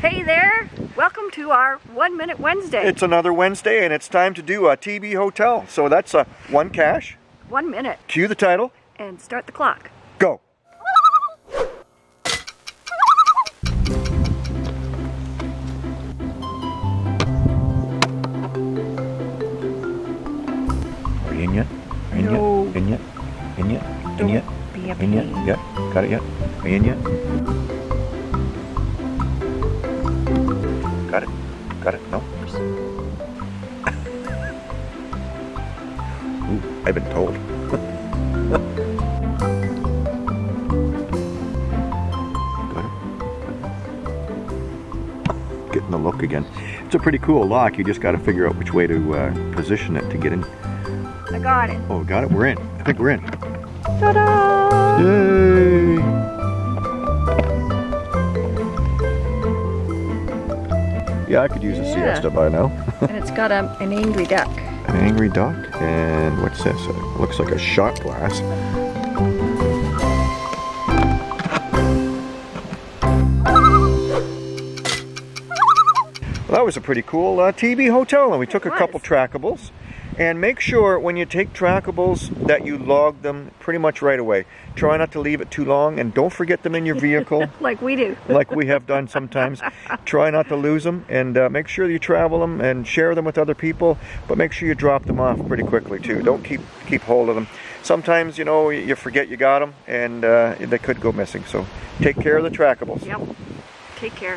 Hey there, welcome to our One Minute Wednesday. It's another Wednesday and it's time to do a TB Hotel. So that's a one cache. One minute Cue the title. and start the clock. Go. Are you in yet? Are you in No. yet? In yet? In yet? In yet? In yet? pain. Yet? Got it yet? Are you in yet? Got it? Got it? No? Ooh, I've been told. Got it? Getting the look again. It's a pretty cool lock. You just got to figure out which way to uh, position it to get in. I got it. Oh, got it? We're in. I think we're in. Ta-da! Yay! Yeah, I could use a Yeah. siesta by now. and it's got a, an angry duck. An angry duck, and what's this? It looks like a shot glass. Well, that was a pretty cool uh, TB hotel, and we took a couple trackables. And make sure when you take trackables that you log them pretty much right away. Try not to leave it too long, and don't forget them in your vehicle Like we do. like we have done sometimes. Try not to lose them and uh, make sure you travel them and share them with other people, but make sure you drop them off pretty quickly too. Don't keep keep hold of them. Sometimes, you know, you forget you got them and uh, they could go missing. So take care of the trackables. Yep. Take care.